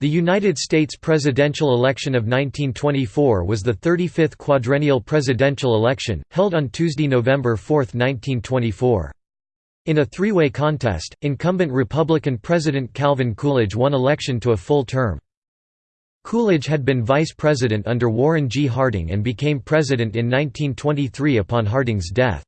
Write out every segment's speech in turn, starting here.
The United States presidential election of 1924 was the 35th quadrennial presidential election, held on Tuesday, November 4, 1924. In a three-way contest, incumbent Republican President Calvin Coolidge won election to a full term. Coolidge had been vice president under Warren G. Harding and became president in 1923 upon Harding's death.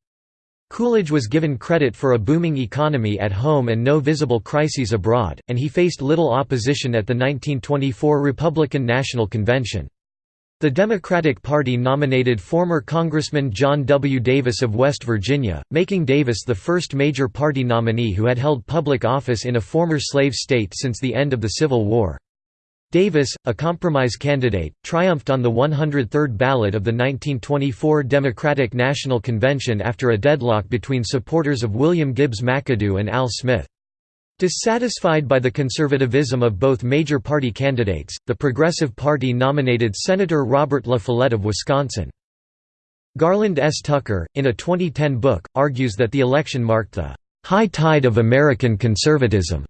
Coolidge was given credit for a booming economy at home and no visible crises abroad, and he faced little opposition at the 1924 Republican National Convention. The Democratic Party nominated former Congressman John W. Davis of West Virginia, making Davis the first major party nominee who had held public office in a former slave state since the end of the Civil War. Davis, a compromise candidate, triumphed on the 103rd ballot of the 1924 Democratic National Convention after a deadlock between supporters of William Gibbs McAdoo and Al Smith. Dissatisfied by the conservatism of both major party candidates, the Progressive Party nominated Senator Robert La Follette of Wisconsin. Garland S. Tucker, in a 2010 book, argues that the election marked the high tide of American conservatism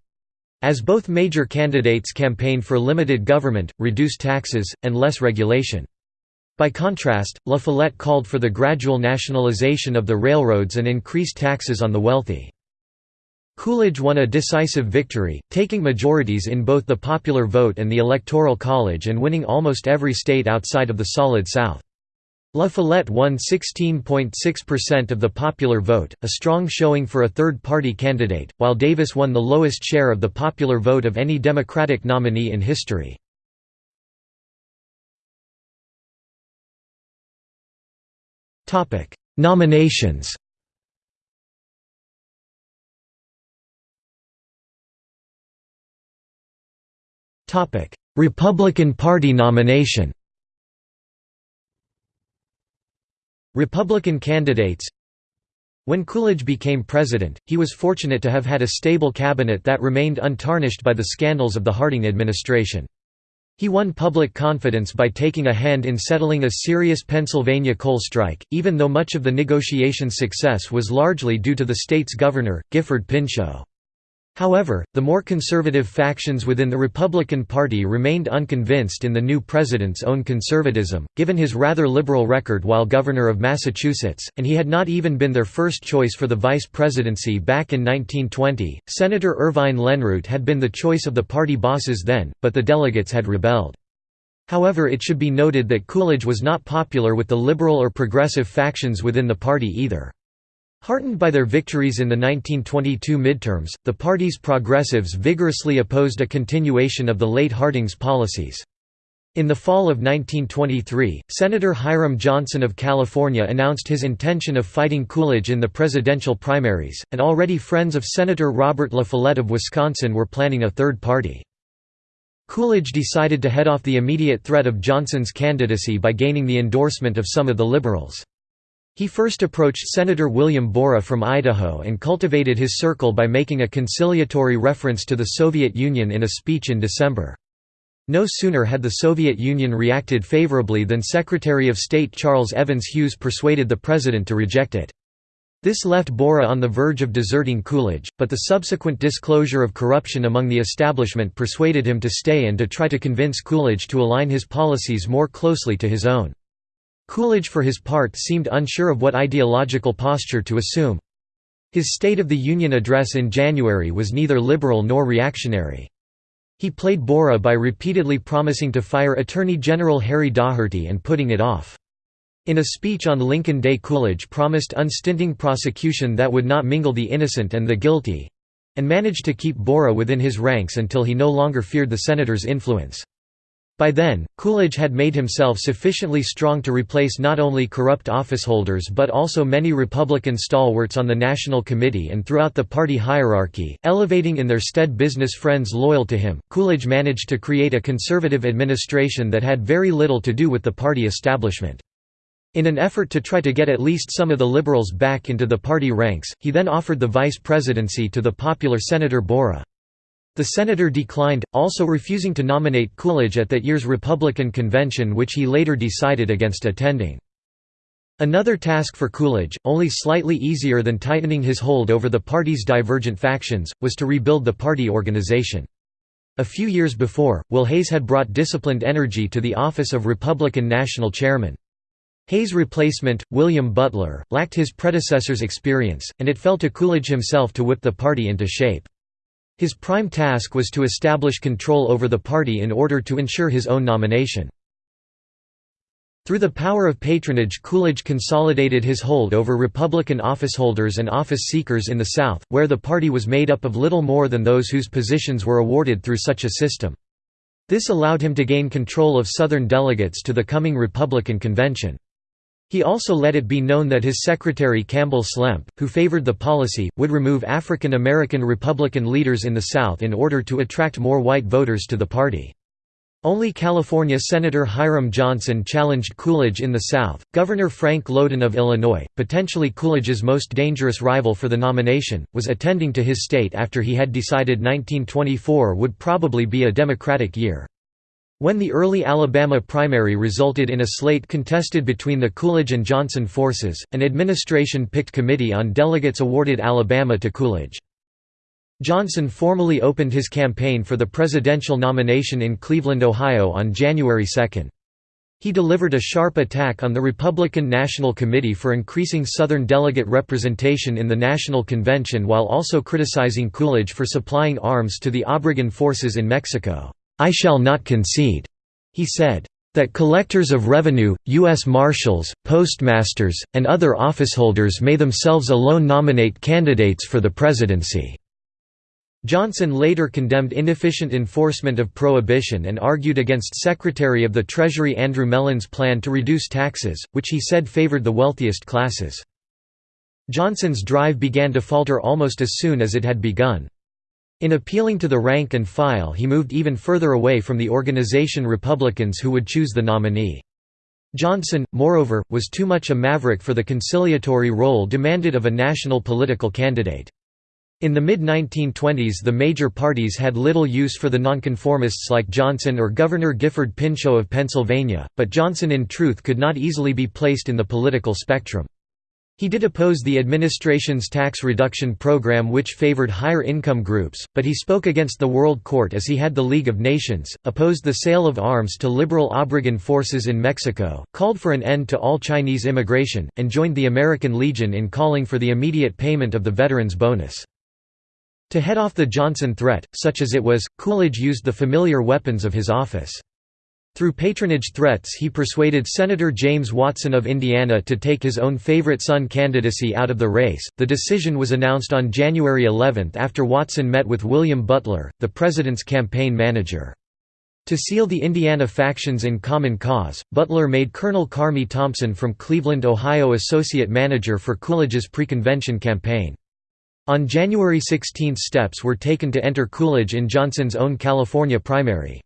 as both major candidates campaigned for limited government, reduced taxes, and less regulation. By contrast, La Follette called for the gradual nationalization of the railroads and increased taxes on the wealthy. Coolidge won a decisive victory, taking majorities in both the popular vote and the Electoral College and winning almost every state outside of the Solid South. La Follette won 16.6% of the popular vote, a strong showing for a third-party candidate, while Davis won the lowest share of the popular vote of any Democratic nominee in history. Nominations Republican Party nomination Republican candidates When Coolidge became president, he was fortunate to have had a stable cabinet that remained untarnished by the scandals of the Harding administration. He won public confidence by taking a hand in settling a serious Pennsylvania coal strike, even though much of the negotiation's success was largely due to the state's governor, Gifford Pinchot. However, the more conservative factions within the Republican Party remained unconvinced in the new president's own conservatism, given his rather liberal record while governor of Massachusetts, and he had not even been their first choice for the vice presidency back in 1920. Senator Irvine Lenroot had been the choice of the party bosses then, but the delegates had rebelled. However it should be noted that Coolidge was not popular with the liberal or progressive factions within the party either. Heartened by their victories in the 1922 midterms, the party's progressives vigorously opposed a continuation of the late Harding's policies. In the fall of 1923, Senator Hiram Johnson of California announced his intention of fighting Coolidge in the presidential primaries, and already friends of Senator Robert La Follette of Wisconsin were planning a third party. Coolidge decided to head off the immediate threat of Johnson's candidacy by gaining the endorsement of some of the liberals. He first approached Senator William Borah from Idaho and cultivated his circle by making a conciliatory reference to the Soviet Union in a speech in December. No sooner had the Soviet Union reacted favorably than Secretary of State Charles Evans Hughes persuaded the president to reject it. This left Borah on the verge of deserting Coolidge, but the subsequent disclosure of corruption among the establishment persuaded him to stay and to try to convince Coolidge to align his policies more closely to his own. Coolidge for his part seemed unsure of what ideological posture to assume. His State of the Union address in January was neither liberal nor reactionary. He played Borah by repeatedly promising to fire Attorney General Harry Daugherty and putting it off. In a speech on Lincoln Day Coolidge promised unstinting prosecution that would not mingle the innocent and the guilty—and managed to keep Borah within his ranks until he no longer feared the senator's influence. By then, Coolidge had made himself sufficiently strong to replace not only corrupt officeholders but also many Republican stalwarts on the National Committee and throughout the party hierarchy, elevating in their stead business friends loyal to him. Coolidge managed to create a conservative administration that had very little to do with the party establishment. In an effort to try to get at least some of the liberals back into the party ranks, he then offered the vice presidency to the popular Senator Borah. The senator declined, also refusing to nominate Coolidge at that year's Republican convention which he later decided against attending. Another task for Coolidge, only slightly easier than tightening his hold over the party's divergent factions, was to rebuild the party organization. A few years before, Will Hays had brought disciplined energy to the office of Republican National Chairman. Hays' replacement, William Butler, lacked his predecessor's experience, and it fell to Coolidge himself to whip the party into shape. His prime task was to establish control over the party in order to ensure his own nomination. Through the power of patronage Coolidge consolidated his hold over Republican officeholders and office seekers in the South, where the party was made up of little more than those whose positions were awarded through such a system. This allowed him to gain control of Southern delegates to the coming Republican convention. He also let it be known that his secretary Campbell Slemp, who favored the policy, would remove African American Republican leaders in the South in order to attract more white voters to the party. Only California Senator Hiram Johnson challenged Coolidge in the South. Governor Frank Lowden of Illinois, potentially Coolidge's most dangerous rival for the nomination, was attending to his state after he had decided 1924 would probably be a Democratic year. When the early Alabama primary resulted in a slate contested between the Coolidge and Johnson forces, an administration-picked committee on delegates awarded Alabama to Coolidge. Johnson formally opened his campaign for the presidential nomination in Cleveland, Ohio on January 2. He delivered a sharp attack on the Republican National Committee for increasing Southern delegate representation in the National Convention while also criticizing Coolidge for supplying arms to the Obregon forces in Mexico. "'I shall not concede,' he said that collectors of revenue, U.S. Marshals, postmasters, and other officeholders may themselves alone nominate candidates for the presidency." Johnson later condemned inefficient enforcement of prohibition and argued against Secretary of the Treasury Andrew Mellon's plan to reduce taxes, which he said favored the wealthiest classes. Johnson's drive began to falter almost as soon as it had begun. In appealing to the rank and file he moved even further away from the organization Republicans who would choose the nominee. Johnson, moreover, was too much a maverick for the conciliatory role demanded of a national political candidate. In the mid-1920s the major parties had little use for the nonconformists like Johnson or Governor Gifford Pinchot of Pennsylvania, but Johnson in truth could not easily be placed in the political spectrum. He did oppose the administration's tax reduction program which favored higher income groups, but he spoke against the World Court as he had the League of Nations, opposed the sale of arms to liberal Obregon forces in Mexico, called for an end to all Chinese immigration, and joined the American Legion in calling for the immediate payment of the veterans' bonus. To head off the Johnson threat, such as it was, Coolidge used the familiar weapons of his office. Through patronage threats he persuaded Senator James Watson of Indiana to take his own favorite son candidacy out of the race. The decision was announced on January 11 after Watson met with William Butler, the president's campaign manager. To seal the Indiana factions in common cause, Butler made Colonel Carmi Thompson from Cleveland, Ohio associate manager for Coolidge's pre-convention campaign. On January 16 steps were taken to enter Coolidge in Johnson's own California primary.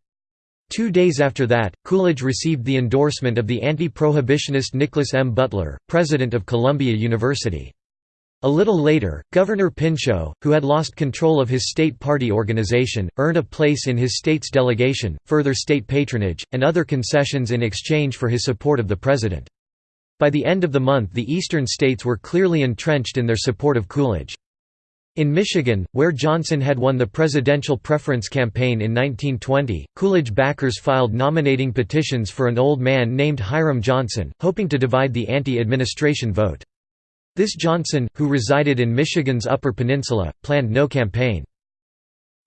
Two days after that, Coolidge received the endorsement of the anti-prohibitionist Nicholas M. Butler, president of Columbia University. A little later, Governor Pinchot, who had lost control of his state party organization, earned a place in his state's delegation, further state patronage, and other concessions in exchange for his support of the president. By the end of the month the eastern states were clearly entrenched in their support of Coolidge. In Michigan, where Johnson had won the presidential preference campaign in 1920, Coolidge backers filed nominating petitions for an old man named Hiram Johnson, hoping to divide the anti-administration vote. This Johnson, who resided in Michigan's Upper Peninsula, planned no campaign.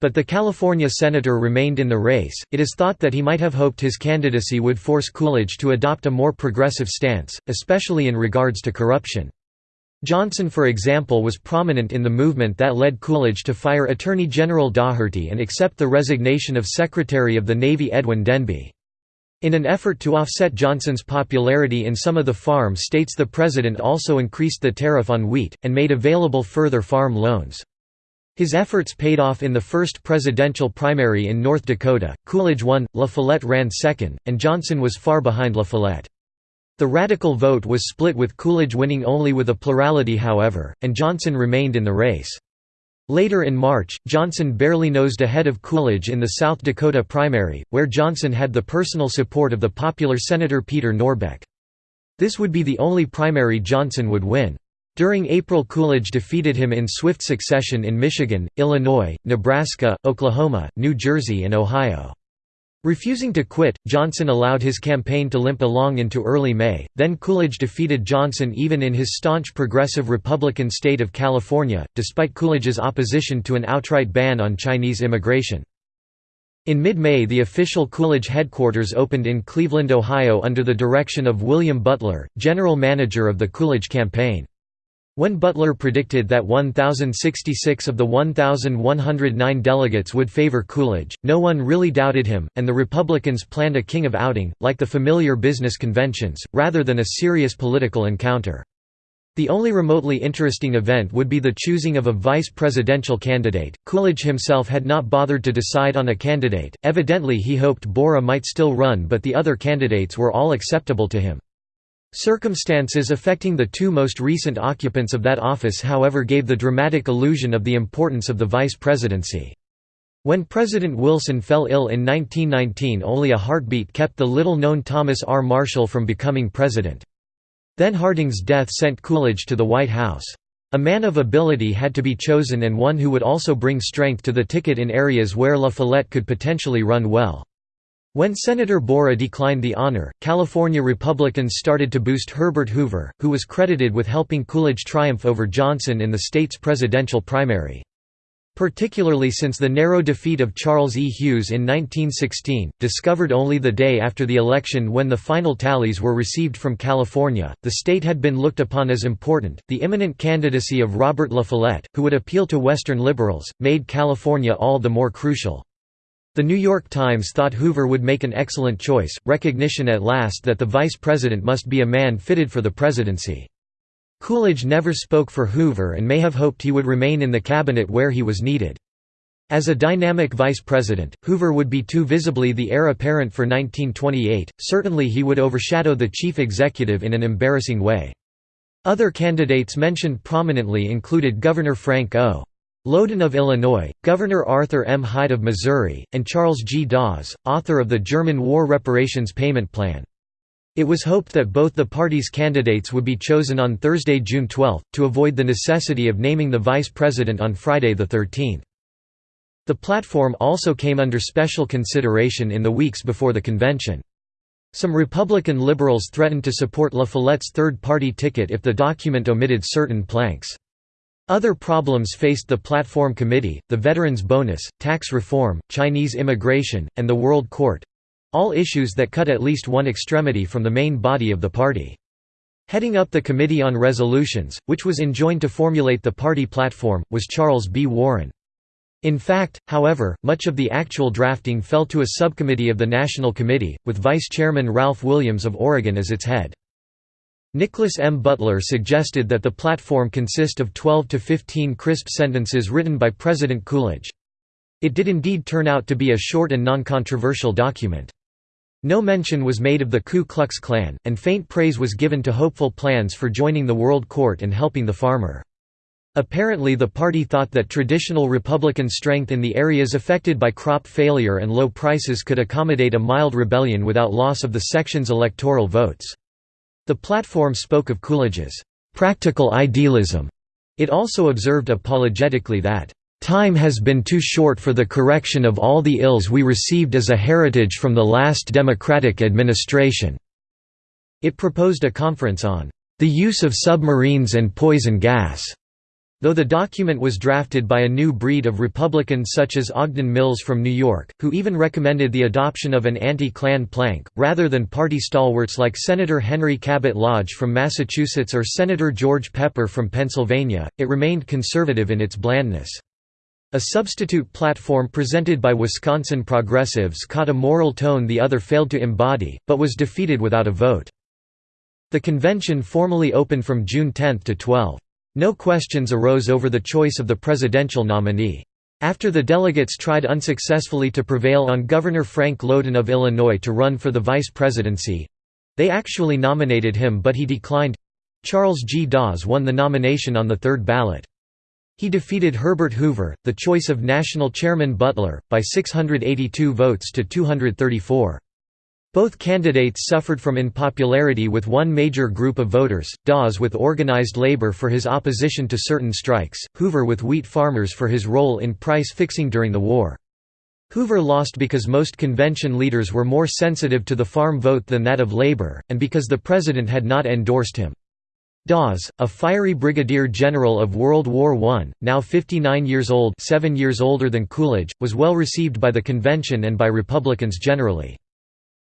But the California senator remained in the race. It is thought that he might have hoped his candidacy would force Coolidge to adopt a more progressive stance, especially in regards to corruption. Johnson for example was prominent in the movement that led Coolidge to fire Attorney General Daugherty and accept the resignation of Secretary of the Navy Edwin Denby. In an effort to offset Johnson's popularity in some of the farm states the president also increased the tariff on wheat, and made available further farm loans. His efforts paid off in the first presidential primary in North Dakota, Coolidge won, La Follette ran second, and Johnson was far behind La Follette. The radical vote was split with Coolidge winning only with a plurality however, and Johnson remained in the race. Later in March, Johnson barely nosed ahead of Coolidge in the South Dakota primary, where Johnson had the personal support of the popular Senator Peter Norbeck. This would be the only primary Johnson would win. During April Coolidge defeated him in swift succession in Michigan, Illinois, Nebraska, Oklahoma, New Jersey and Ohio. Refusing to quit, Johnson allowed his campaign to limp along into early May, then Coolidge defeated Johnson even in his staunch progressive Republican state of California, despite Coolidge's opposition to an outright ban on Chinese immigration. In mid-May the official Coolidge headquarters opened in Cleveland, Ohio under the direction of William Butler, general manager of the Coolidge campaign. When Butler predicted that 1,066 of the 1,109 delegates would favor Coolidge, no one really doubted him, and the Republicans planned a king of outing, like the familiar business conventions, rather than a serious political encounter. The only remotely interesting event would be the choosing of a vice presidential candidate. Coolidge himself had not bothered to decide on a candidate, evidently, he hoped Borah might still run, but the other candidates were all acceptable to him. Circumstances affecting the two most recent occupants of that office however gave the dramatic illusion of the importance of the vice presidency. When President Wilson fell ill in 1919 only a heartbeat kept the little-known Thomas R. Marshall from becoming president. Then Harding's death sent Coolidge to the White House. A man of ability had to be chosen and one who would also bring strength to the ticket in areas where La Follette could potentially run well. When Senator Borah declined the honor, California Republicans started to boost Herbert Hoover, who was credited with helping Coolidge triumph over Johnson in the state's presidential primary. Particularly since the narrow defeat of Charles E. Hughes in 1916, discovered only the day after the election when the final tallies were received from California, the state had been looked upon as important. The imminent candidacy of Robert La Follette, who would appeal to Western liberals, made California all the more crucial. The New York Times thought Hoover would make an excellent choice, recognition at last that the vice president must be a man fitted for the presidency. Coolidge never spoke for Hoover and may have hoped he would remain in the cabinet where he was needed. As a dynamic vice president, Hoover would be too visibly the heir apparent for 1928, certainly he would overshadow the chief executive in an embarrassing way. Other candidates mentioned prominently included Governor Frank O. Lowden of Illinois, Governor Arthur M. Hyde of Missouri, and Charles G. Dawes, author of the German War Reparations Payment Plan. It was hoped that both the parties' candidates would be chosen on Thursday, June 12, to avoid the necessity of naming the vice president on Friday 13. The platform also came under special consideration in the weeks before the convention. Some Republican liberals threatened to support La Follette's third-party ticket if the document omitted certain planks. Other problems faced the Platform Committee, the Veterans Bonus, tax reform, Chinese immigration, and the World Court—all issues that cut at least one extremity from the main body of the party. Heading up the Committee on Resolutions, which was enjoined to formulate the party platform, was Charles B. Warren. In fact, however, much of the actual drafting fell to a subcommittee of the National Committee, with Vice Chairman Ralph Williams of Oregon as its head. Nicholas M. Butler suggested that the platform consist of 12 to 15 crisp sentences written by President Coolidge. It did indeed turn out to be a short and non-controversial document. No mention was made of the Ku Klux Klan, and faint praise was given to hopeful plans for joining the World Court and helping the farmer. Apparently the party thought that traditional Republican strength in the areas affected by crop failure and low prices could accommodate a mild rebellion without loss of the section's electoral votes. The platform spoke of Coolidge's practical idealism. It also observed apologetically that, "...time has been too short for the correction of all the ills we received as a heritage from the last Democratic administration." It proposed a conference on, "...the use of submarines and poison gas." Though the document was drafted by a new breed of Republicans such as Ogden Mills from New York, who even recommended the adoption of an anti-Klan plank, rather than party stalwarts like Senator Henry Cabot Lodge from Massachusetts or Senator George Pepper from Pennsylvania, it remained conservative in its blandness. A substitute platform presented by Wisconsin progressives caught a moral tone the other failed to embody, but was defeated without a vote. The convention formally opened from June 10 to 12. No questions arose over the choice of the presidential nominee. After the delegates tried unsuccessfully to prevail on Governor Frank Lowden of Illinois to run for the vice presidency—they actually nominated him but he declined—Charles G. Dawes won the nomination on the third ballot. He defeated Herbert Hoover, the choice of national chairman Butler, by 682 votes to 234. Both candidates suffered from unpopularity with one major group of voters, Dawes with organized labor for his opposition to certain strikes, Hoover with wheat farmers for his role in price fixing during the war. Hoover lost because most convention leaders were more sensitive to the farm vote than that of labor, and because the president had not endorsed him. Dawes, a fiery brigadier general of World War I, now 59 years old seven years older than Coolidge, was well received by the convention and by Republicans generally.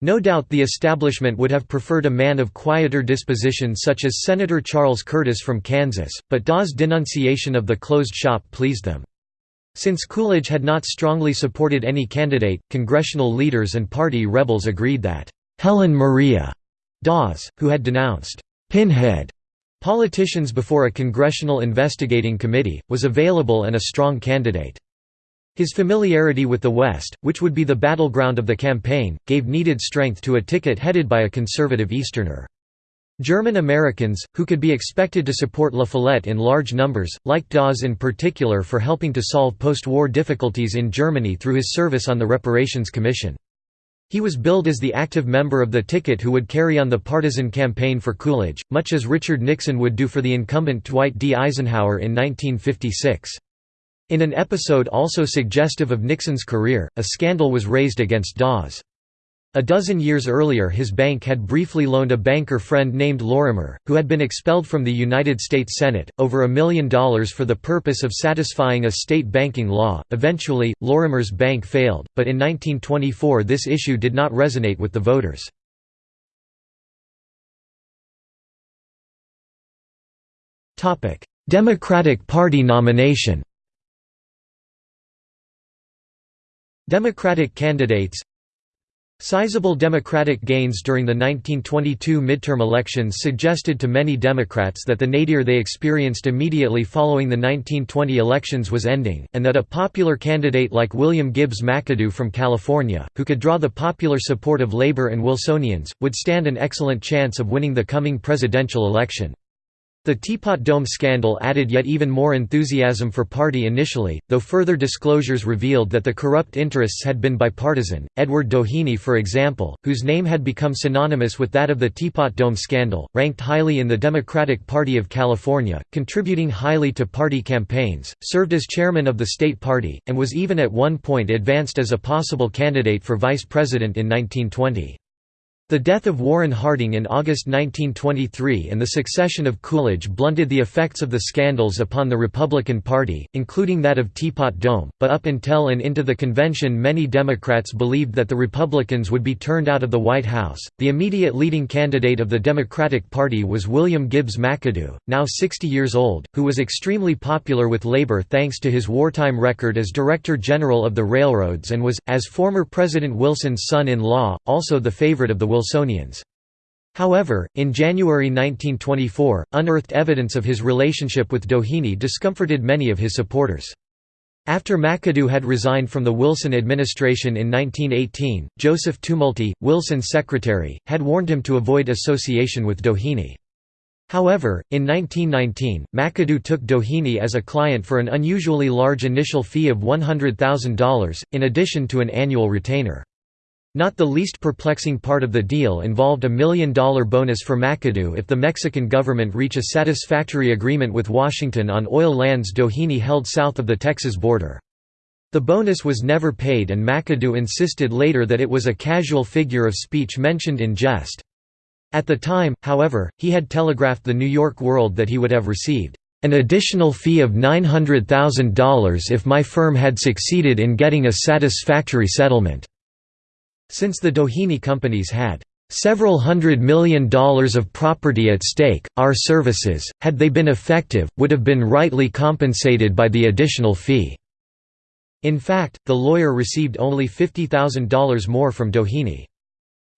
No doubt the establishment would have preferred a man of quieter disposition such as Senator Charles Curtis from Kansas, but Dawes' denunciation of the closed shop pleased them. Since Coolidge had not strongly supported any candidate, congressional leaders and party rebels agreed that, "'Hell 'n Maria' Dawes, who had denounced, "'Pinhead' politicians before a congressional investigating committee, was available and a strong candidate. His familiarity with the West, which would be the battleground of the campaign, gave needed strength to a ticket headed by a conservative Easterner. German Americans, who could be expected to support La Follette in large numbers, liked Dawes in particular for helping to solve post-war difficulties in Germany through his service on the Reparations Commission. He was billed as the active member of the ticket who would carry on the partisan campaign for Coolidge, much as Richard Nixon would do for the incumbent Dwight D. Eisenhower in 1956. In an episode also suggestive of Nixon's career, a scandal was raised against Dawes. A dozen years earlier his bank had briefly loaned a banker friend named Lorimer, who had been expelled from the United States Senate, over a million dollars for the purpose of satisfying a state banking law. Eventually, Lorimer's bank failed, but in 1924 this issue did not resonate with the voters. Democratic Party nomination Democratic candidates Sizable Democratic gains during the 1922 midterm elections suggested to many Democrats that the nadir they experienced immediately following the 1920 elections was ending, and that a popular candidate like William Gibbs McAdoo from California, who could draw the popular support of Labor and Wilsonians, would stand an excellent chance of winning the coming presidential election. The Teapot Dome scandal added yet even more enthusiasm for party initially, though further disclosures revealed that the corrupt interests had been bipartisan. Edward Doheny, for example, whose name had become synonymous with that of the Teapot Dome scandal, ranked highly in the Democratic Party of California, contributing highly to party campaigns, served as chairman of the state party, and was even at one point advanced as a possible candidate for vice president in 1920. The death of Warren Harding in August 1923 and the succession of Coolidge blunted the effects of the scandals upon the Republican Party, including that of Teapot Dome, but up until and into the convention many Democrats believed that the Republicans would be turned out of the White House. The immediate leading candidate of the Democratic Party was William Gibbs McAdoo, now 60 years old, who was extremely popular with labor thanks to his wartime record as Director General of the Railroads and was, as former President Wilson's son-in-law, also the favorite of the Wilsonians. However, in January 1924, unearthed evidence of his relationship with Doheny discomforted many of his supporters. After McAdoo had resigned from the Wilson administration in 1918, Joseph Tumulty, Wilson's secretary, had warned him to avoid association with Doheny. However, in 1919, McAdoo took Doheny as a client for an unusually large initial fee of $100,000, in addition to an annual retainer. Not the least perplexing part of the deal involved a million-dollar bonus for McAdoo if the Mexican government reach a satisfactory agreement with Washington on oil lands Doheny held south of the Texas border. The bonus was never paid and McAdoo insisted later that it was a casual figure of speech mentioned in jest. At the time, however, he had telegraphed the New York World that he would have received an additional fee of $900,000 if my firm had succeeded in getting a satisfactory settlement. Since the Doheny companies had several hundred million dollars of property at stake, our services, had they been effective, would have been rightly compensated by the additional fee." In fact, the lawyer received only $50,000 more from Doheny.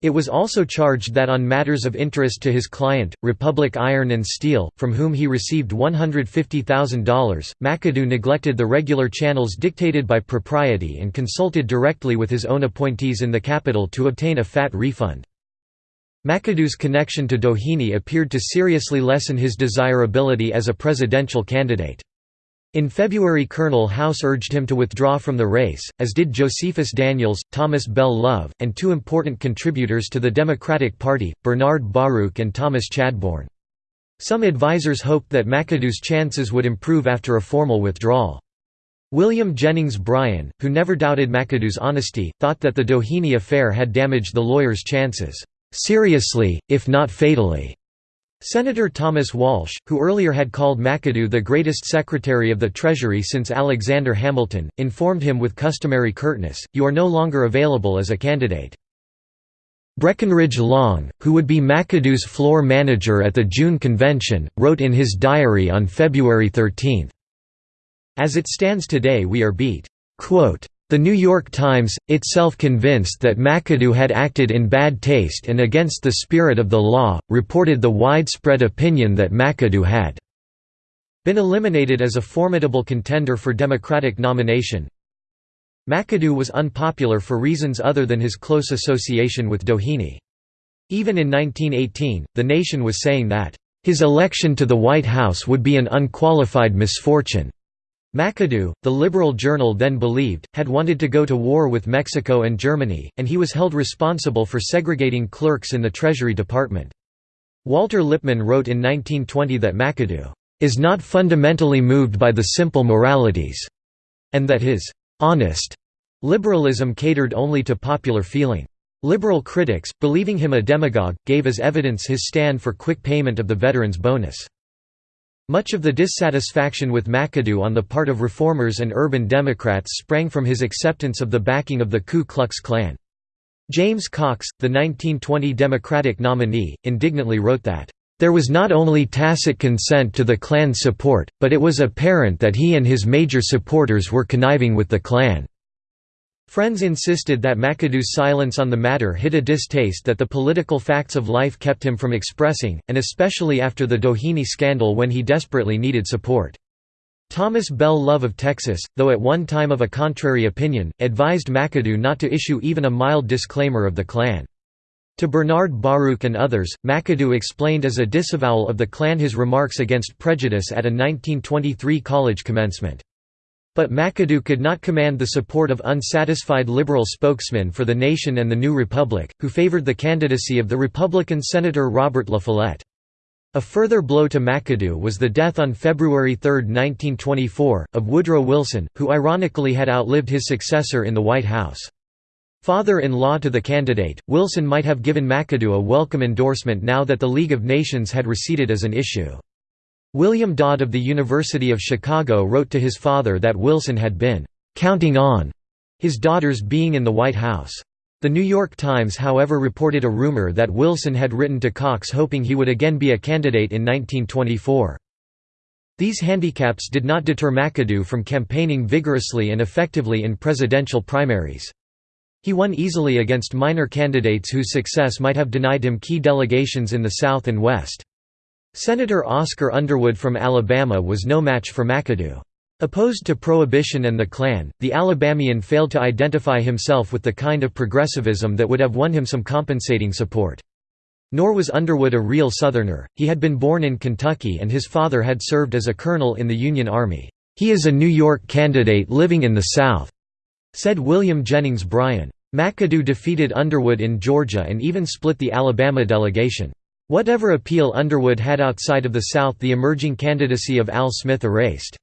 It was also charged that on matters of interest to his client, Republic Iron and Steel, from whom he received $150,000, McAdoo neglected the regular channels dictated by propriety and consulted directly with his own appointees in the capital to obtain a fat refund. McAdoo's connection to Doheny appeared to seriously lessen his desirability as a presidential candidate. In February Colonel House urged him to withdraw from the race, as did Josephus Daniels, Thomas Bell Love, and two important contributors to the Democratic Party, Bernard Baruch and Thomas Chadbourne. Some advisers hoped that McAdoo's chances would improve after a formal withdrawal. William Jennings Bryan, who never doubted McAdoo's honesty, thought that the Doheny affair had damaged the lawyer's chances, "...seriously, if not fatally." Senator Thomas Walsh, who earlier had called McAdoo the greatest Secretary of the Treasury since Alexander Hamilton, informed him with customary curtness, you are no longer available as a candidate. Breckinridge Long, who would be McAdoo's floor manager at the June convention, wrote in his diary on February 13, As it stands today we are beat. Quote, the New York Times, itself convinced that McAdoo had acted in bad taste and against the spirit of the law, reported the widespread opinion that McAdoo had been eliminated as a formidable contender for Democratic nomination. McAdoo was unpopular for reasons other than his close association with Doheny. Even in 1918, the nation was saying that, "...his election to the White House would be an unqualified misfortune." McAdoo, the liberal journal then believed, had wanted to go to war with Mexico and Germany, and he was held responsible for segregating clerks in the Treasury Department. Walter Lippmann wrote in 1920 that McAdoo is not fundamentally moved by the simple moralities, and that his honest liberalism catered only to popular feeling. Liberal critics, believing him a demagogue, gave as evidence his stand for quick payment of the veterans' bonus. Much of the dissatisfaction with McAdoo on the part of reformers and urban Democrats sprang from his acceptance of the backing of the Ku Klux Klan. James Cox, the 1920 Democratic nominee, indignantly wrote that, "...there was not only tacit consent to the Klan's support, but it was apparent that he and his major supporters were conniving with the Klan." Friends insisted that McAdoo's silence on the matter hid a distaste that the political facts of life kept him from expressing, and especially after the Doheny scandal when he desperately needed support. Thomas Bell Love of Texas, though at one time of a contrary opinion, advised McAdoo not to issue even a mild disclaimer of the Klan. To Bernard Baruch and others, McAdoo explained as a disavowal of the Klan his remarks against prejudice at a 1923 college commencement. But McAdoo could not command the support of unsatisfied liberal spokesmen for the nation and the New Republic, who favored the candidacy of the Republican Senator Robert La Follette. A further blow to McAdoo was the death on February 3, 1924, of Woodrow Wilson, who ironically had outlived his successor in the White House. Father-in-law to the candidate, Wilson might have given McAdoo a welcome endorsement now that the League of Nations had receded as an issue. William Dodd of the University of Chicago wrote to his father that Wilson had been «counting on» his daughters being in the White House. The New York Times however reported a rumor that Wilson had written to Cox hoping he would again be a candidate in 1924. These handicaps did not deter McAdoo from campaigning vigorously and effectively in presidential primaries. He won easily against minor candidates whose success might have denied him key delegations in the South and West. Senator Oscar Underwood from Alabama was no match for McAdoo. Opposed to Prohibition and the Klan, the Alabamian failed to identify himself with the kind of progressivism that would have won him some compensating support. Nor was Underwood a real Southerner, he had been born in Kentucky and his father had served as a colonel in the Union Army. "'He is a New York candidate living in the South,' said William Jennings Bryan. McAdoo defeated Underwood in Georgia and even split the Alabama delegation. Whatever appeal Underwood had outside of the South the emerging candidacy of Al Smith erased.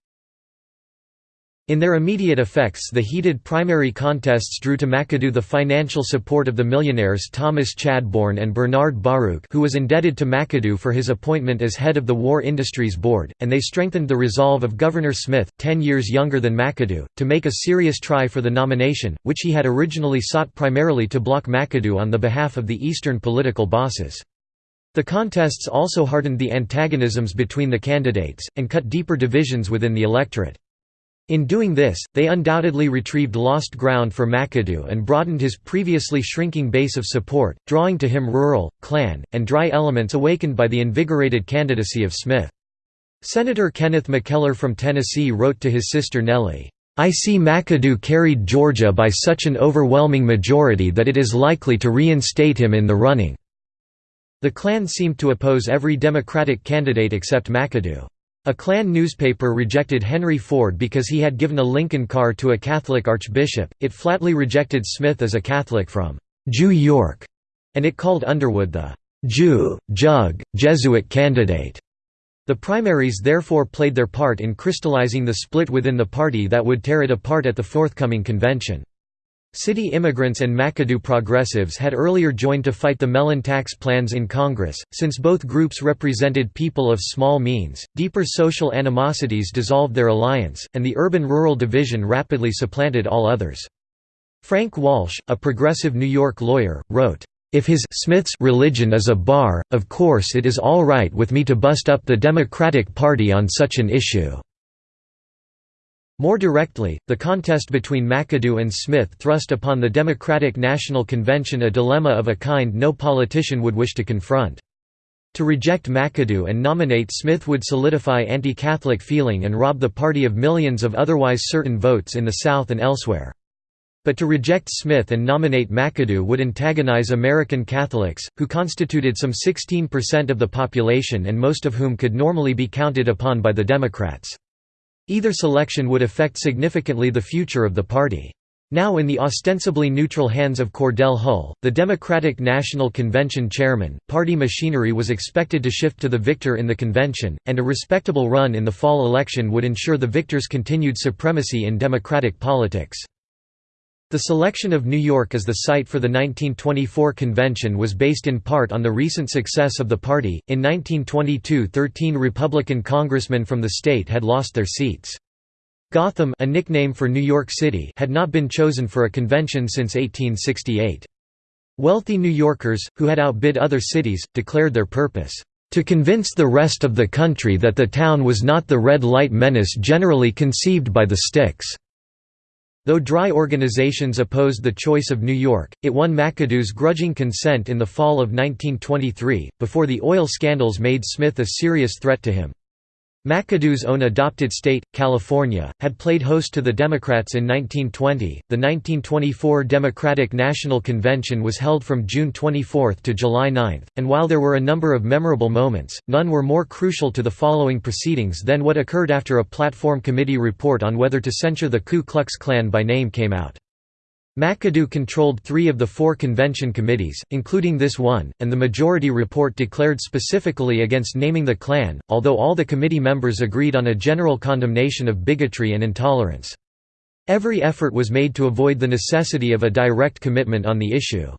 In their immediate effects the heated primary contests drew to McAdoo the financial support of the millionaires Thomas Chadbourne and Bernard Baruch who was indebted to McAdoo for his appointment as head of the War Industries Board, and they strengthened the resolve of Governor Smith, ten years younger than McAdoo, to make a serious try for the nomination, which he had originally sought primarily to block McAdoo on the behalf of the Eastern political bosses. The contests also hardened the antagonisms between the candidates, and cut deeper divisions within the electorate. In doing this, they undoubtedly retrieved lost ground for McAdoo and broadened his previously shrinking base of support, drawing to him rural, Klan, and dry elements awakened by the invigorated candidacy of Smith. Senator Kenneth McKellar from Tennessee wrote to his sister Nellie, I see McAdoo carried Georgia by such an overwhelming majority that it is likely to reinstate him in the running. The Klan seemed to oppose every Democratic candidate except McAdoo. A Klan newspaper rejected Henry Ford because he had given a Lincoln car to a Catholic archbishop, it flatly rejected Smith as a Catholic from Jew York, and it called Underwood the Jew, Jug, Jesuit candidate. The primaries therefore played their part in crystallizing the split within the party that would tear it apart at the forthcoming convention. City immigrants and McAdoo progressives had earlier joined to fight the Mellon tax plans in Congress. Since both groups represented people of small means, deeper social animosities dissolved their alliance, and the urban rural division rapidly supplanted all others. Frank Walsh, a progressive New York lawyer, wrote, if his Smith's religion is a bar, of course it is all right with me to bust up the Democratic Party on such an issue." More directly, the contest between McAdoo and Smith thrust upon the Democratic National Convention a dilemma of a kind no politician would wish to confront. To reject McAdoo and nominate Smith would solidify anti-Catholic feeling and rob the party of millions of otherwise certain votes in the South and elsewhere. But to reject Smith and nominate McAdoo would antagonize American Catholics, who constituted some 16% of the population and most of whom could normally be counted upon by the Democrats. Either selection would affect significantly the future of the party. Now in the ostensibly neutral hands of Cordell Hull, the Democratic National Convention chairman, party machinery was expected to shift to the victor in the convention, and a respectable run in the fall election would ensure the victor's continued supremacy in Democratic politics. The selection of New York as the site for the 1924 convention was based in part on the recent success of the party. In 1922, 13 Republican congressmen from the state had lost their seats. Gotham, a nickname for New York City, had not been chosen for a convention since 1868. Wealthy New Yorkers, who had outbid other cities, declared their purpose to convince the rest of the country that the town was not the red light menace generally conceived by the sticks. Though dry organizations opposed the choice of New York, it won McAdoo's grudging consent in the fall of 1923, before the oil scandals made Smith a serious threat to him. McAdoo's own adopted state, California, had played host to the Democrats in 1920. The 1924 Democratic National Convention was held from June 24 to July 9, and while there were a number of memorable moments, none were more crucial to the following proceedings than what occurred after a platform committee report on whether to censure the Ku Klux Klan by name came out. McAdoo controlled three of the four convention committees, including this one, and the majority report declared specifically against naming the Klan, although all the committee members agreed on a general condemnation of bigotry and intolerance. Every effort was made to avoid the necessity of a direct commitment on the issue.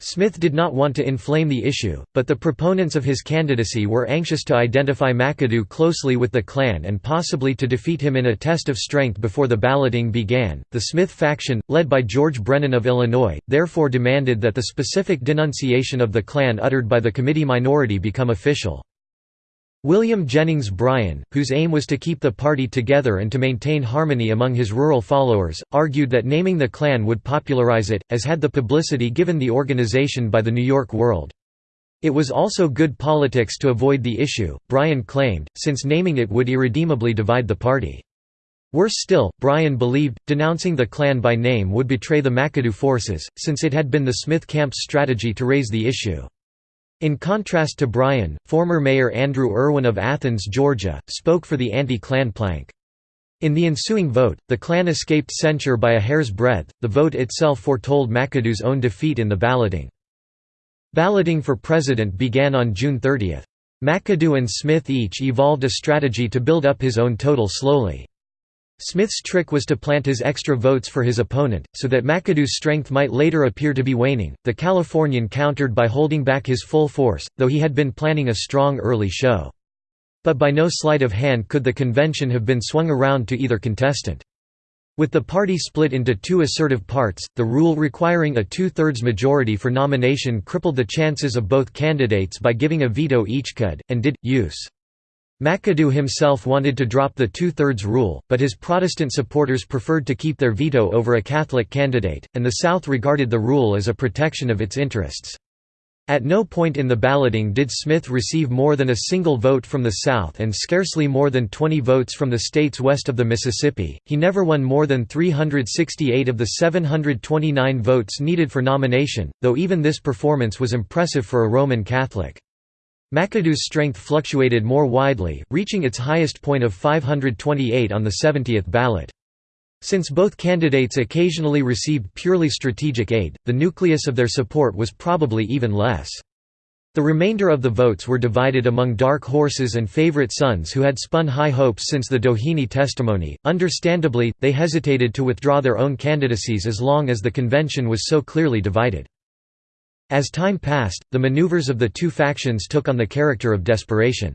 Smith did not want to inflame the issue, but the proponents of his candidacy were anxious to identify McAdoo closely with the Klan and possibly to defeat him in a test of strength before the balloting began. The Smith faction, led by George Brennan of Illinois, therefore demanded that the specific denunciation of the Klan uttered by the committee minority become official. William Jennings Bryan, whose aim was to keep the party together and to maintain harmony among his rural followers, argued that naming the Klan would popularize it, as had the publicity given the organization by the New York World. It was also good politics to avoid the issue, Bryan claimed, since naming it would irredeemably divide the party. Worse still, Bryan believed, denouncing the Klan by name would betray the McAdoo forces, since it had been the Smith camp's strategy to raise the issue. In contrast to Bryan, former Mayor Andrew Erwin of Athens, Georgia, spoke for the anti-Klan plank. In the ensuing vote, the Klan escaped censure by a hair's breadth, the vote itself foretold McAdoo's own defeat in the balloting. Balloting for president began on June 30. McAdoo and Smith each evolved a strategy to build up his own total slowly. Smith's trick was to plant his extra votes for his opponent, so that McAdoo's strength might later appear to be waning. The Californian countered by holding back his full force, though he had been planning a strong early show. But by no sleight of hand could the convention have been swung around to either contestant. With the party split into two assertive parts, the rule requiring a two-thirds majority for nomination crippled the chances of both candidates by giving a veto each could, and did, use. McAdoo himself wanted to drop the two-thirds rule, but his Protestant supporters preferred to keep their veto over a Catholic candidate, and the South regarded the rule as a protection of its interests. At no point in the balloting did Smith receive more than a single vote from the South and scarcely more than 20 votes from the states west of the Mississippi. He never won more than 368 of the 729 votes needed for nomination, though even this performance was impressive for a Roman Catholic. McAdoo's strength fluctuated more widely, reaching its highest point of 528 on the 70th ballot. Since both candidates occasionally received purely strategic aid, the nucleus of their support was probably even less. The remainder of the votes were divided among dark horses and favorite sons who had spun high hopes since the Doheny testimony. Understandably, they hesitated to withdraw their own candidacies as long as the convention was so clearly divided. As time passed, the maneuvers of the two factions took on the character of desperation.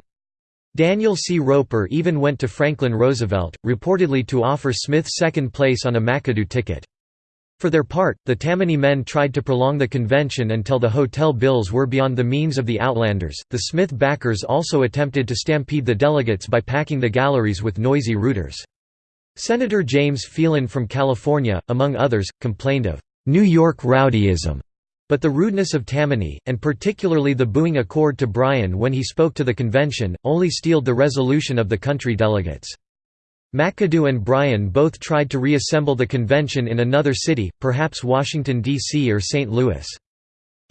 Daniel C. Roper even went to Franklin Roosevelt, reportedly to offer Smith second place on a McAdoo ticket. For their part, the Tammany men tried to prolong the convention until the hotel bills were beyond the means of the Outlanders. The Smith backers also attempted to stampede the delegates by packing the galleries with noisy rooters. Senator James Phelan from California, among others, complained of New York rowdyism but the rudeness of Tammany, and particularly the booing accord to Bryan when he spoke to the convention, only steeled the resolution of the country delegates. McAdoo and Bryan both tried to reassemble the convention in another city, perhaps Washington, D.C. or St. Louis.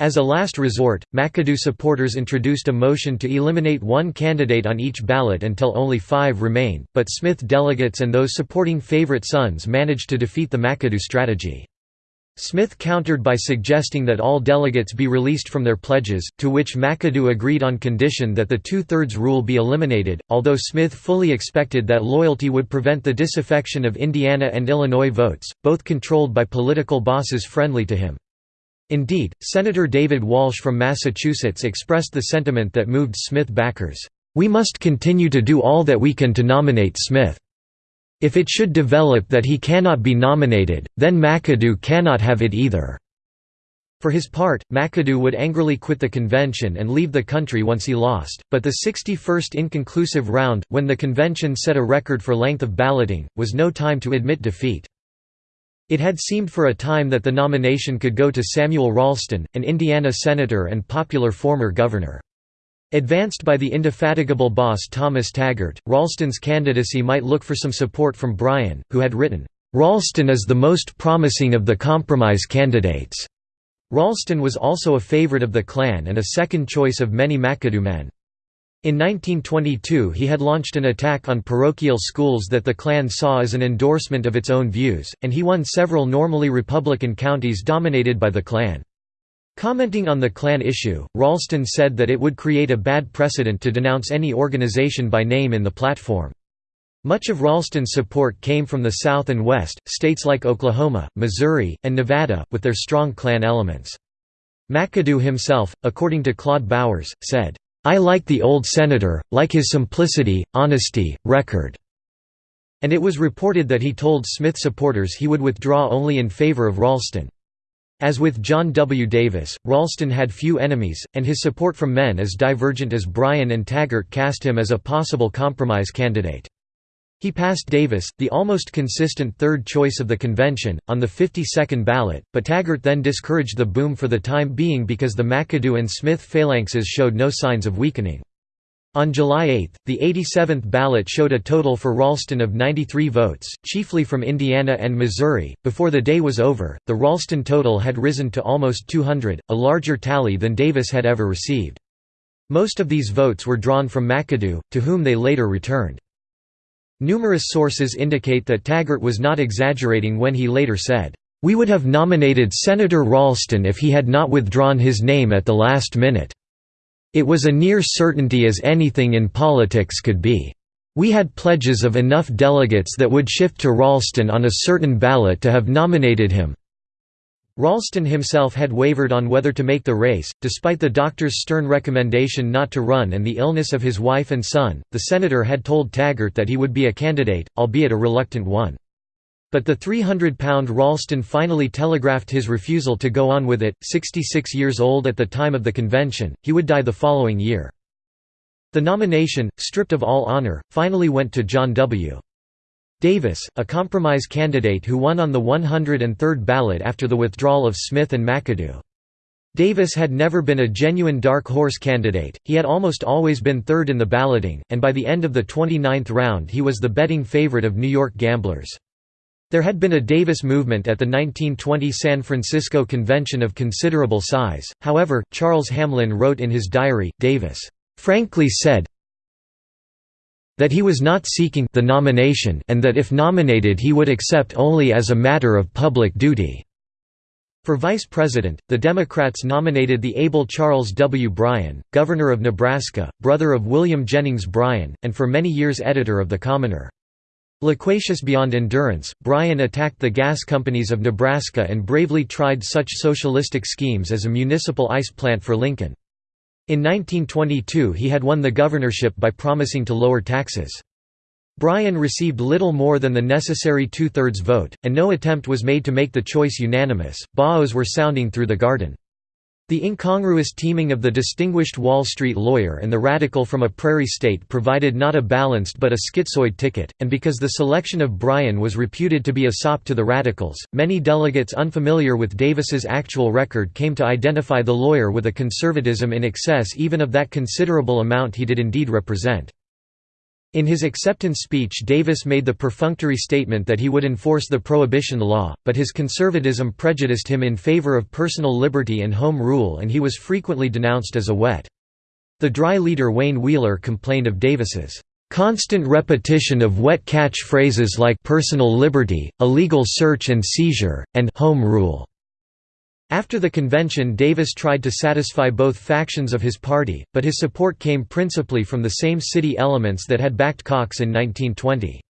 As a last resort, McAdoo supporters introduced a motion to eliminate one candidate on each ballot until only five remained, but Smith delegates and those supporting favorite sons managed to defeat the McAdoo strategy. Smith countered by suggesting that all delegates be released from their pledges, to which McAdoo agreed on condition that the two-thirds rule be eliminated, although Smith fully expected that loyalty would prevent the disaffection of Indiana and Illinois votes, both controlled by political bosses friendly to him. Indeed, Senator David Walsh from Massachusetts expressed the sentiment that moved Smith backers, "...we must continue to do all that we can to nominate Smith." If it should develop that he cannot be nominated, then McAdoo cannot have it either." For his part, McAdoo would angrily quit the convention and leave the country once he lost, but the 61st inconclusive round, when the convention set a record for length of balloting, was no time to admit defeat. It had seemed for a time that the nomination could go to Samuel Ralston, an Indiana senator and popular former governor. Advanced by the indefatigable boss Thomas Taggart, Ralston's candidacy might look for some support from Bryan, who had written, "'Ralston is the most promising of the compromise candidates'". Ralston was also a favorite of the Klan and a second choice of many McAdoo men. In 1922 he had launched an attack on parochial schools that the Klan saw as an endorsement of its own views, and he won several normally Republican counties dominated by the Klan. Commenting on the Klan issue, Ralston said that it would create a bad precedent to denounce any organization by name in the platform. Much of Ralston's support came from the South and West, states like Oklahoma, Missouri, and Nevada, with their strong Klan elements. McAdoo himself, according to Claude Bowers, said, "'I like the old senator, like his simplicity, honesty, record." And it was reported that he told Smith supporters he would withdraw only in favor of Ralston. As with John W. Davis, Ralston had few enemies, and his support from men as divergent as Bryan and Taggart cast him as a possible compromise candidate. He passed Davis, the almost consistent third choice of the convention, on the 52nd ballot, but Taggart then discouraged the boom for the time being because the McAdoo and Smith phalanxes showed no signs of weakening. On July 8, the 87th ballot showed a total for Ralston of 93 votes, chiefly from Indiana and Missouri. Before the day was over, the Ralston total had risen to almost 200, a larger tally than Davis had ever received. Most of these votes were drawn from McAdoo, to whom they later returned. Numerous sources indicate that Taggart was not exaggerating when he later said, "We would have nominated Senator Ralston if he had not withdrawn his name at the last minute." It was a near certainty as anything in politics could be. We had pledges of enough delegates that would shift to Ralston on a certain ballot to have nominated him. Ralston himself had wavered on whether to make the race, despite the doctor's stern recommendation not to run and the illness of his wife and son. The senator had told Taggart that he would be a candidate, albeit a reluctant one. But the 300-pound Ralston finally telegraphed his refusal to go on with it. 66 years old at the time of the convention, he would die the following year. The nomination, stripped of all honor, finally went to John W. Davis, a compromise candidate who won on the 103rd ballot after the withdrawal of Smith and McAdoo. Davis had never been a genuine dark horse candidate, he had almost always been third in the balloting, and by the end of the 29th round he was the betting favorite of New York gamblers. There had been a Davis movement at the 1920 San Francisco Convention of considerable size, however, Charles Hamlin wrote in his diary, Davis frankly said that he was not seeking the nomination and that if nominated he would accept only as a matter of public duty." For vice president, the Democrats nominated the able Charles W. Bryan, governor of Nebraska, brother of William Jennings Bryan, and for many years editor of The Commoner. Loquacious beyond endurance, Bryan attacked the gas companies of Nebraska and bravely tried such socialistic schemes as a municipal ice plant for Lincoln. In 1922 he had won the governorship by promising to lower taxes. Bryan received little more than the necessary two-thirds vote, and no attempt was made to make the choice unanimous. Baos were sounding through the garden. The incongruous teaming of the distinguished Wall Street lawyer and the radical from a prairie state provided not a balanced but a schizoid ticket, and because the selection of Bryan was reputed to be a sop to the radicals, many delegates unfamiliar with Davis's actual record came to identify the lawyer with a conservatism in excess even of that considerable amount he did indeed represent. In his acceptance speech Davis made the perfunctory statement that he would enforce the prohibition law, but his conservatism prejudiced him in favor of personal liberty and home rule and he was frequently denounced as a wet. The dry leader Wayne Wheeler complained of Davis's constant repetition of wet catch-phrases like personal liberty, illegal search and seizure, and home rule. After the convention Davis tried to satisfy both factions of his party, but his support came principally from the same city elements that had backed Cox in 1920.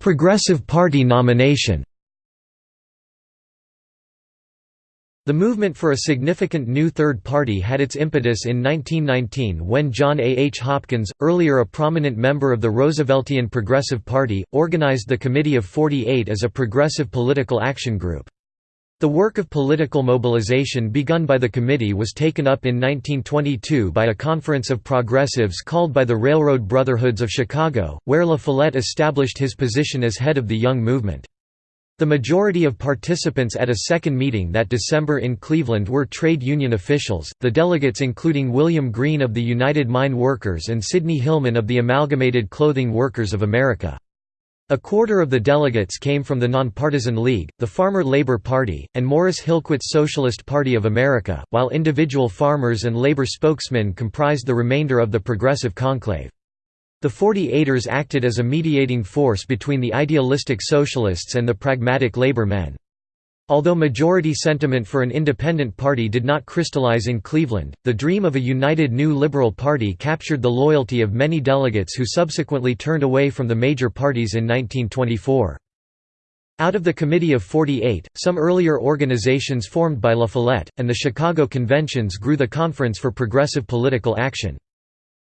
Progressive Party nomination The movement for a significant new third party had its impetus in 1919 when John A. H. Hopkins, earlier a prominent member of the Rooseveltian Progressive Party, organized the Committee of 48 as a progressive political action group. The work of political mobilization begun by the committee was taken up in 1922 by a conference of progressives called by the Railroad Brotherhoods of Chicago, where La Follette established his position as head of the Young Movement. The majority of participants at a second meeting that December in Cleveland were trade union officials, the delegates including William Green of the United Mine Workers and Sidney Hillman of the Amalgamated Clothing Workers of America. A quarter of the delegates came from the Nonpartisan League, the Farmer Labor Party, and Morris Hillquit's Socialist Party of America, while individual farmers and labor spokesmen comprised the remainder of the Progressive Conclave. The 48ers acted as a mediating force between the idealistic socialists and the pragmatic labor men. Although majority sentiment for an independent party did not crystallize in Cleveland, the dream of a united new liberal party captured the loyalty of many delegates who subsequently turned away from the major parties in 1924. Out of the Committee of 48, some earlier organizations formed by La Follette, and the Chicago conventions grew the Conference for Progressive Political Action.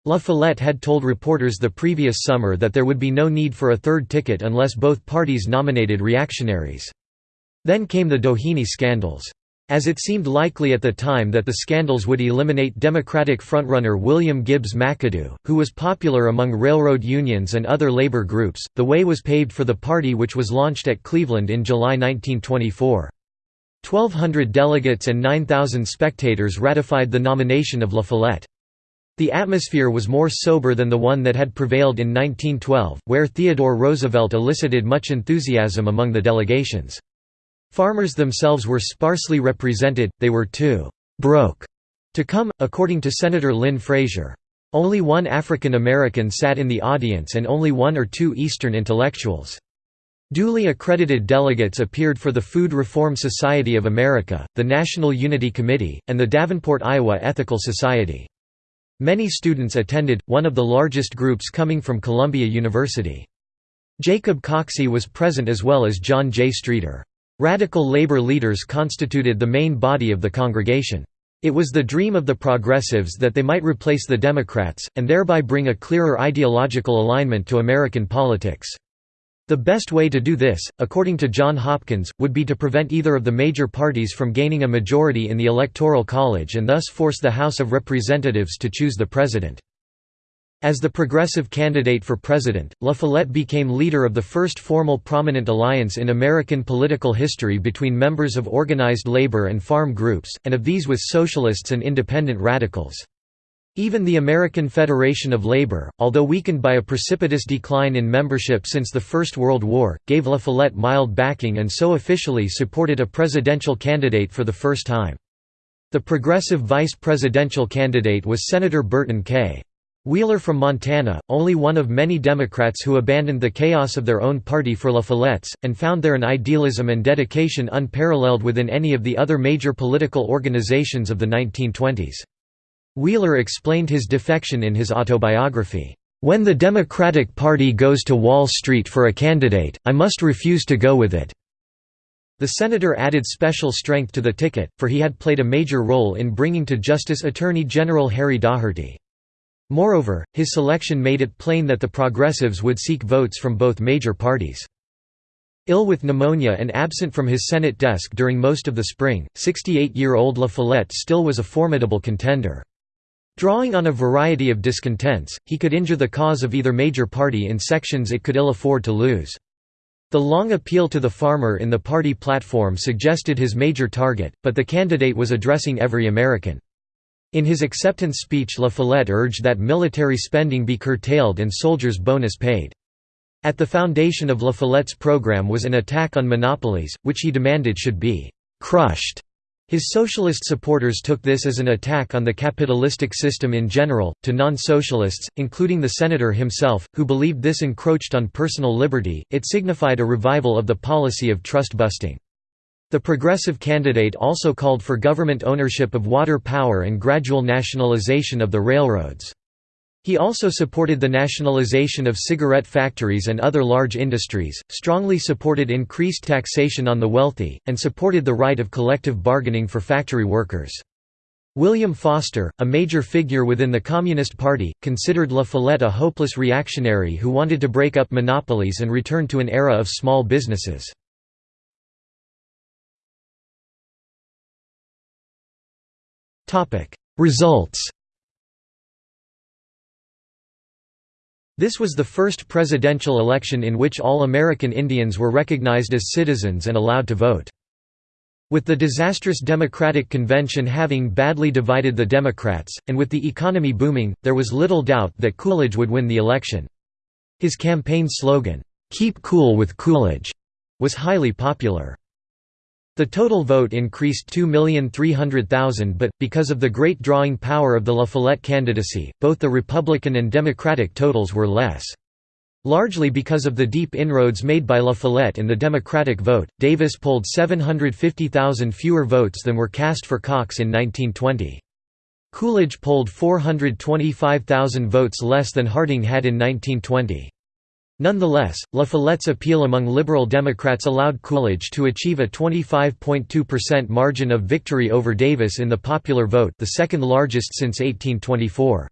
La Follette had told reporters the previous summer that there would be no need for a third ticket unless both parties nominated reactionaries. Then came the Doheny scandals. As it seemed likely at the time that the scandals would eliminate Democratic frontrunner William Gibbs McAdoo, who was popular among railroad unions and other labor groups, the way was paved for the party which was launched at Cleveland in July 1924. 1,200 delegates and 9,000 spectators ratified the nomination of La Follette. The atmosphere was more sober than the one that had prevailed in 1912, where Theodore Roosevelt elicited much enthusiasm among the delegations. Farmers themselves were sparsely represented, they were too «broke» to come, according to Senator Lynn Frazier. Only one African American sat in the audience and only one or two Eastern intellectuals. Duly accredited delegates appeared for the Food Reform Society of America, the National Unity Committee, and the Davenport, Iowa Ethical Society. Many students attended, one of the largest groups coming from Columbia University. Jacob Coxey was present as well as John J. Streeter. Radical labor leaders constituted the main body of the congregation. It was the dream of the progressives that they might replace the Democrats, and thereby bring a clearer ideological alignment to American politics. The best way to do this, according to John Hopkins, would be to prevent either of the major parties from gaining a majority in the Electoral College and thus force the House of Representatives to choose the president. As the progressive candidate for president, La Follette became leader of the first formal prominent alliance in American political history between members of organized labor and farm groups, and of these with socialists and independent radicals. Even the American Federation of Labor, although weakened by a precipitous decline in membership since the First World War, gave La Follette mild backing and so officially supported a presidential candidate for the first time. The progressive vice presidential candidate was Senator Burton K. Wheeler from Montana, only one of many Democrats who abandoned the chaos of their own party for La Follette's, and found there an idealism and dedication unparalleled within any of the other major political organizations of the 1920s. Wheeler explained his defection in his autobiography, "...when the Democratic Party goes to Wall Street for a candidate, I must refuse to go with it." The senator added special strength to the ticket, for he had played a major role in bringing to justice Attorney General Harry Daugherty. Moreover, his selection made it plain that the progressives would seek votes from both major parties. Ill with pneumonia and absent from his Senate desk during most of the spring, 68-year-old La Follette still was a formidable contender. Drawing on a variety of discontents, he could injure the cause of either major party in sections it could ill afford to lose. The long appeal to the farmer in the party platform suggested his major target, but the candidate was addressing every American. In his acceptance speech La Follette urged that military spending be curtailed and soldiers bonus paid. At the foundation of La Follette's program was an attack on monopolies, which he demanded should be «crushed». His socialist supporters took this as an attack on the capitalistic system in general, to non-socialists, including the senator himself, who believed this encroached on personal liberty, it signified a revival of the policy of trust-busting. The progressive candidate also called for government ownership of water power and gradual nationalization of the railroads. He also supported the nationalization of cigarette factories and other large industries, strongly supported increased taxation on the wealthy, and supported the right of collective bargaining for factory workers. William Foster, a major figure within the Communist Party, considered La Follette a hopeless reactionary who wanted to break up monopolies and return to an era of small businesses. Results This was the first presidential election in which all American Indians were recognized as citizens and allowed to vote. With the disastrous Democratic Convention having badly divided the Democrats, and with the economy booming, there was little doubt that Coolidge would win the election. His campaign slogan, "'Keep Cool with Coolidge' was highly popular. The total vote increased 2,300,000 but, because of the great drawing power of the La Follette candidacy, both the Republican and Democratic totals were less. Largely because of the deep inroads made by La Follette in the Democratic vote, Davis polled 750,000 fewer votes than were cast for Cox in 1920. Coolidge polled 425,000 votes less than Harding had in 1920. Nonetheless, La Follette's appeal among Liberal Democrats allowed Coolidge to achieve a 25.2% margin of victory over Davis in the popular vote the second largest since 1824.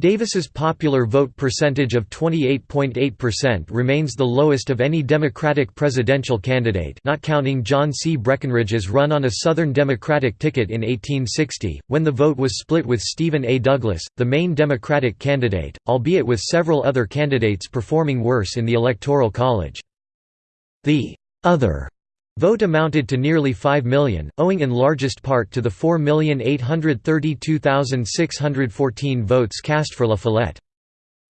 Davis's popular vote percentage of 28.8% remains the lowest of any Democratic presidential candidate not counting John C. Breckinridge's run on a Southern Democratic ticket in 1860, when the vote was split with Stephen A. Douglas, the main Democratic candidate, albeit with several other candidates performing worse in the Electoral College. The «other» Vote amounted to nearly 5 million, owing in largest part to the 4,832,614 votes cast for La Follette.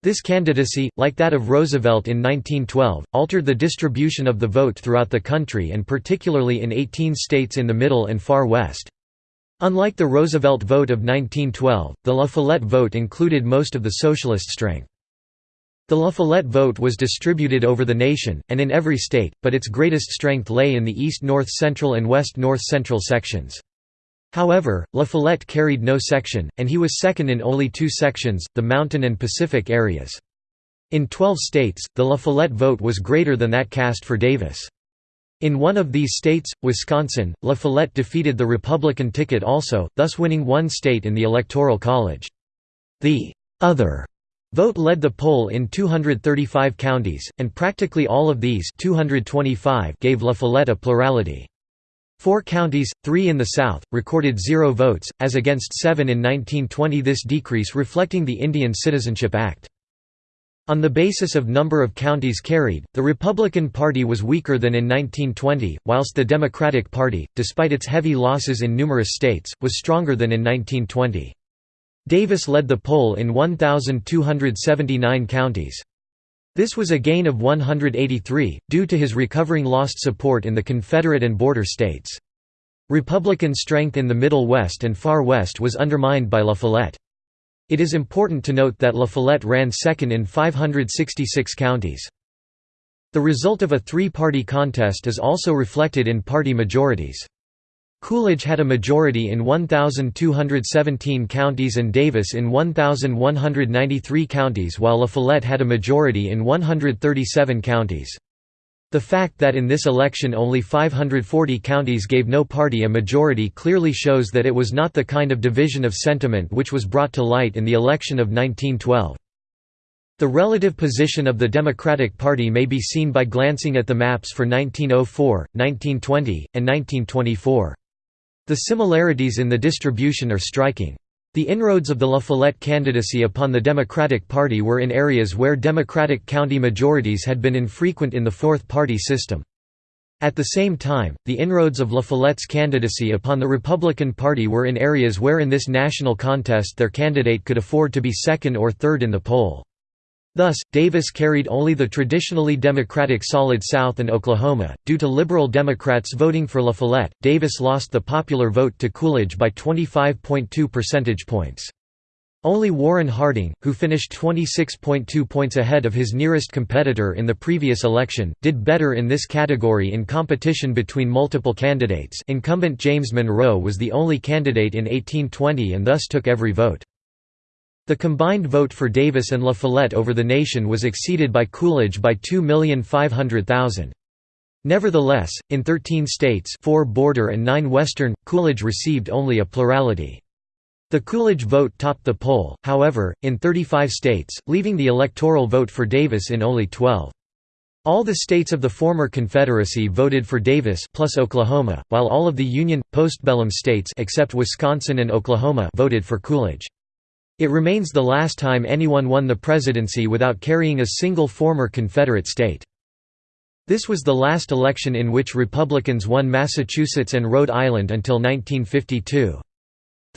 This candidacy, like that of Roosevelt in 1912, altered the distribution of the vote throughout the country and particularly in 18 states in the Middle and Far West. Unlike the Roosevelt vote of 1912, the La Follette vote included most of the socialist strength. The La Follette vote was distributed over the nation, and in every state, but its greatest strength lay in the east-north-central and west-north-central sections. However, La Follette carried no section, and he was second in only two sections, the mountain and Pacific areas. In 12 states, the La Follette vote was greater than that cast for Davis. In one of these states, Wisconsin, La Follette defeated the Republican ticket also, thus winning one state in the Electoral College. The «other» Vote led the poll in 235 counties, and practically all of these 225 gave La Follette a plurality. Four counties, three in the South, recorded zero votes, as against seven in 1920 this decrease reflecting the Indian Citizenship Act. On the basis of number of counties carried, the Republican Party was weaker than in 1920, whilst the Democratic Party, despite its heavy losses in numerous states, was stronger than in 1920. Davis led the poll in 1,279 counties. This was a gain of 183, due to his recovering lost support in the Confederate and border states. Republican strength in the Middle West and Far West was undermined by La Follette. It is important to note that La Follette ran second in 566 counties. The result of a three-party contest is also reflected in party majorities. Coolidge had a majority in 1,217 counties and Davis in 1,193 counties while La Follette had a majority in 137 counties. The fact that in this election only 540 counties gave no party a majority clearly shows that it was not the kind of division of sentiment which was brought to light in the election of 1912. The relative position of the Democratic Party may be seen by glancing at the maps for 1904, 1920, and 1924. The similarities in the distribution are striking. The inroads of the La Follette candidacy upon the Democratic Party were in areas where Democratic county majorities had been infrequent in the fourth-party system. At the same time, the inroads of La Follette's candidacy upon the Republican Party were in areas where in this national contest their candidate could afford to be second or third in the poll. Thus, Davis carried only the traditionally Democratic Solid South and Oklahoma. Due to liberal Democrats voting for La Follette, Davis lost the popular vote to Coolidge by 25.2 percentage points. Only Warren Harding, who finished 26.2 points ahead of his nearest competitor in the previous election, did better in this category in competition between multiple candidates incumbent James Monroe was the only candidate in 1820 and thus took every vote. The combined vote for Davis and La Follette over the nation was exceeded by Coolidge by 2,500,000. Nevertheless, in 13 states 4 border and 9 western, Coolidge received only a plurality. The Coolidge vote topped the poll, however, in 35 states, leaving the electoral vote for Davis in only 12. All the states of the former Confederacy voted for Davis plus Oklahoma, while all of the Union, postbellum states except Wisconsin and Oklahoma voted for Coolidge. It remains the last time anyone won the presidency without carrying a single former Confederate state. This was the last election in which Republicans won Massachusetts and Rhode Island until 1952.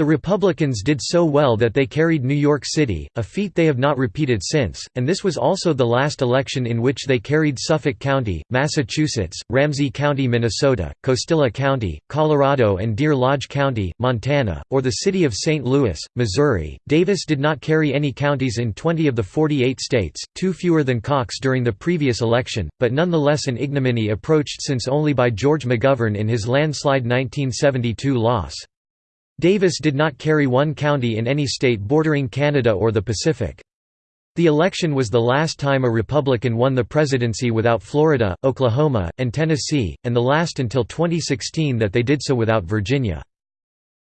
The Republicans did so well that they carried New York City, a feat they have not repeated since, and this was also the last election in which they carried Suffolk County, Massachusetts, Ramsey County, Minnesota, Costilla County, Colorado and Deer Lodge County, Montana, or the city of St. Louis, Missouri. Davis did not carry any counties in 20 of the 48 states, two fewer than Cox during the previous election, but nonetheless an ignominy approached since only by George McGovern in his landslide 1972 loss. Davis did not carry one county in any state bordering Canada or the Pacific. The election was the last time a Republican won the presidency without Florida, Oklahoma, and Tennessee, and the last until 2016 that they did so without Virginia.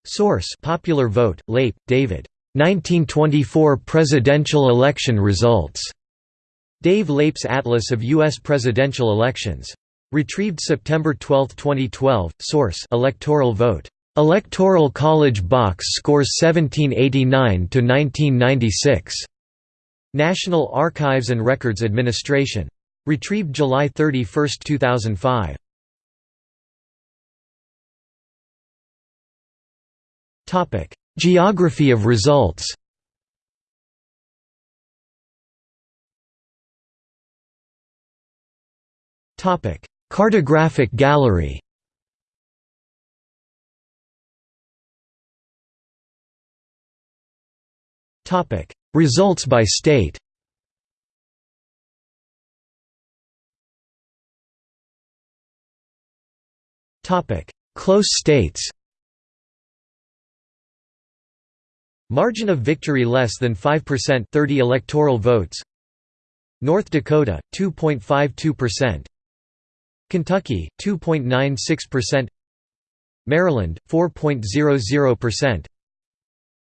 Source Popular Vote, Leip, David. 1924 Presidential Election Results. Dave Leip's Atlas of U.S. Presidential Elections. Retrieved September 12, 2012. Source Electoral Vote. Electoral College box scores 1789 to 1996. National Archives and Records Administration. Retrieved July 31, 2005. Topic: Geography of results. Topic: Cartographic gallery. Topic: Results by state. Topic: Close states. Margin of victory less than 5% 30 electoral votes. North Dakota 2.52%. Kentucky 2.96%. Maryland 4.00%.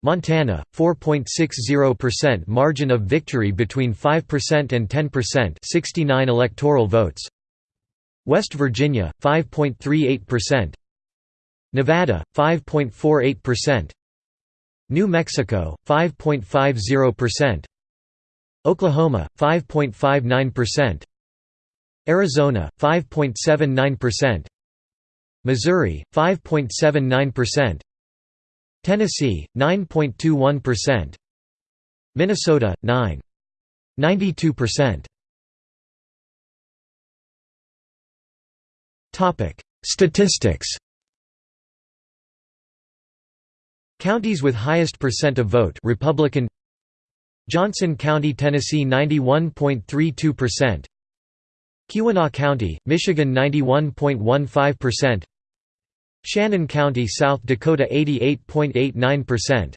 Montana, 4.60% margin of victory between 5% and 10% 69 electoral votes. West Virginia, 5.38% Nevada, 5.48% New Mexico, 5.50% Oklahoma, 5.59% Arizona, 5.79% Missouri, 5.79% Tennessee 9.21%. Minnesota 9.92%. Topic: Statistics. Counties with highest percent of vote Republican Johnson County, Tennessee 91.32%. Keweenaw County, Michigan 91.15%. Shannon County, South Dakota 88.89%.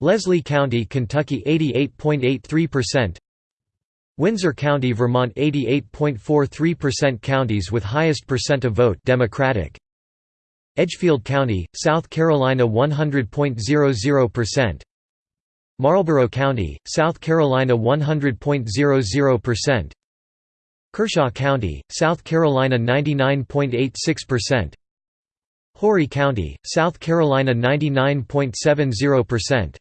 Leslie County, Kentucky 88.83%. Windsor County, Vermont 88.43% Counties with highest percent of vote Democratic. Edgefield County, South Carolina 100.00%. Marlboro County, South Carolina 100.00%. Kershaw County, South Carolina 99.86%. Horry County, South Carolina 99.70%.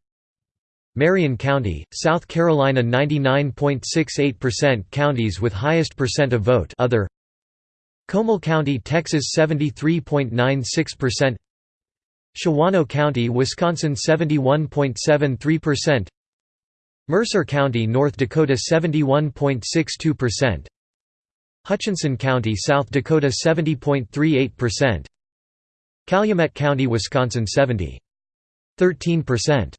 Marion County, South Carolina 99.68% Counties with highest percent of vote. Other. Comal County, Texas 73.96% Shawano County, Wisconsin 71.73% Mercer County, North Dakota 71.62% Hutchinson County, South Dakota 70.38% Calumet County, Wisconsin 70. 13%.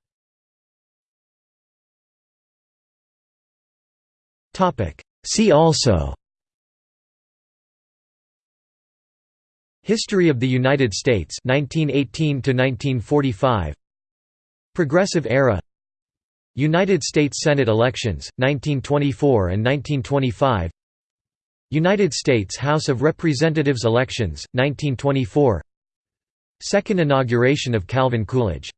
Topic. See also History of the United States 1918 to 1945 Progressive Era United States Senate elections 1924 and 1925 United States House of Representatives elections 1924 Second inauguration of Calvin Coolidge